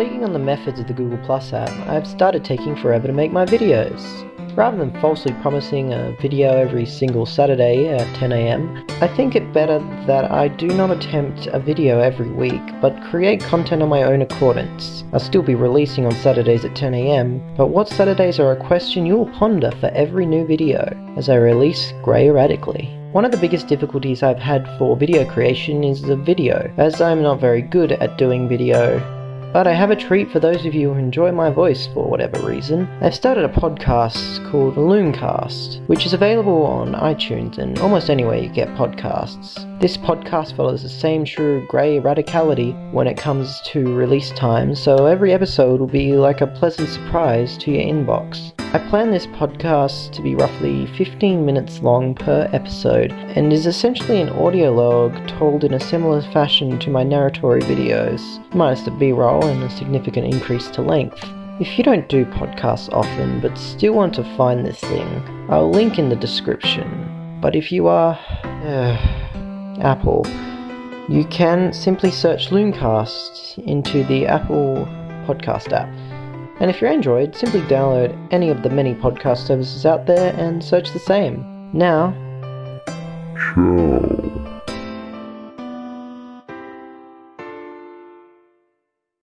taking on the methods of the Google Plus app, I've started taking forever to make my videos. Rather than falsely promising a video every single Saturday at 10am, I think it better that I do not attempt a video every week, but create content on my own accordance. I'll still be releasing on Saturdays at 10am, but what Saturdays are a question you will ponder for every new video, as I release Grey Erratically. One of the biggest difficulties I've had for video creation is the video, as I'm not very good at doing video but I have a treat for those of you who enjoy my voice for whatever reason. I've started a podcast called Loomcast, which is available on iTunes and almost anywhere you get podcasts. This podcast follows the same true grey radicality when it comes to release time, so every episode will be like a pleasant surprise to your inbox. I plan this podcast to be roughly 15 minutes long per episode and is essentially an audio log told in a similar fashion to my narratory videos, minus the b-roll and a significant increase to length. If you don't do podcasts often but still want to find this thing, I'll link in the description. But if you are uh, Apple, you can simply search Loomcast into the Apple podcast app. And if you're Android, simply download any of the many podcast services out there and search the same. Now, Ciao.